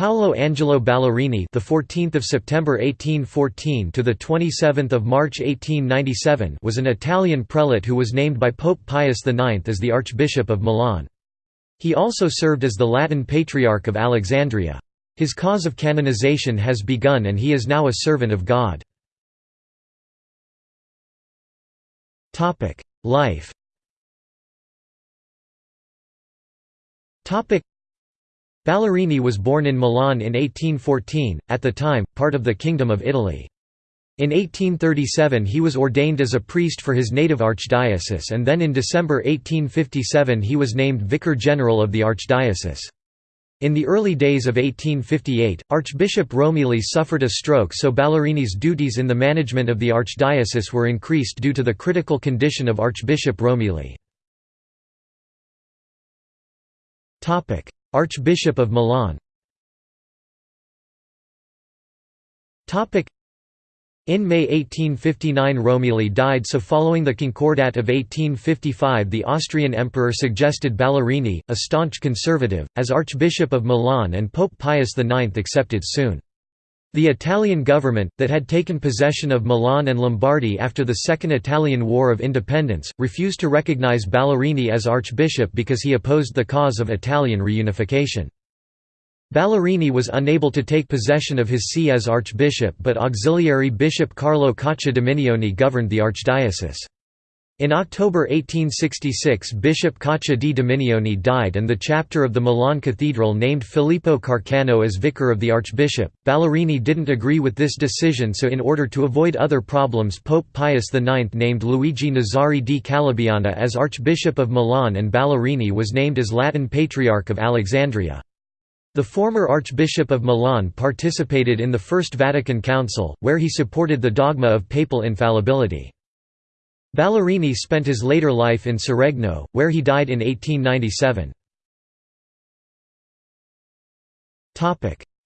Paolo Angelo Ballerini, the 14th of September 1814 to the 27th of March 1897, was an Italian prelate who was named by Pope Pius IX as the Archbishop of Milan. He also served as the Latin Patriarch of Alexandria. His cause of canonization has begun and he is now a servant of God. Life Ballerini was born in Milan in 1814, at the time, part of the Kingdom of Italy. In 1837 he was ordained as a priest for his native archdiocese and then in December 1857 he was named Vicar General of the archdiocese. In the early days of 1858, Archbishop Romilli suffered a stroke so Ballerini's duties in the management of the archdiocese were increased due to the critical condition of Archbishop Romilli. Archbishop of Milan in May 1859 Romilli died so following the Concordat of 1855 the Austrian emperor suggested Ballerini, a staunch conservative, as Archbishop of Milan and Pope Pius IX accepted soon. The Italian government, that had taken possession of Milan and Lombardy after the Second Italian War of Independence, refused to recognize Ballerini as archbishop because he opposed the cause of Italian reunification. Ballerini was unable to take possession of his see as archbishop but auxiliary bishop Carlo Caccia Dominioni governed the archdiocese. In October 1866 Bishop Caccia di Dominioni died and the chapter of the Milan Cathedral named Filippo Carcano as vicar of the archbishop. Ballerini didn't agree with this decision so in order to avoid other problems Pope Pius IX named Luigi Nazari di Calabiana as Archbishop of Milan and Ballerini was named as Latin Patriarch of Alexandria. The former Archbishop of Milan participated in the First Vatican Council, where he supported the dogma of papal infallibility. Ballerini spent his later life in Seregno, where he died in 1897.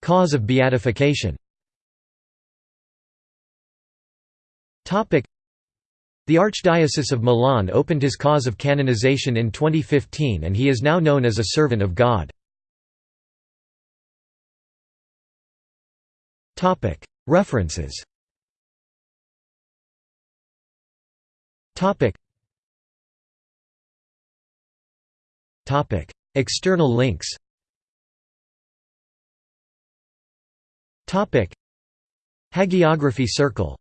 Cause of beatification the Archdiocese of Milan opened his cause of canonization in 2015 and he is now known as a servant of God. References Topic. Topic. External links Topic. Hagiography Circle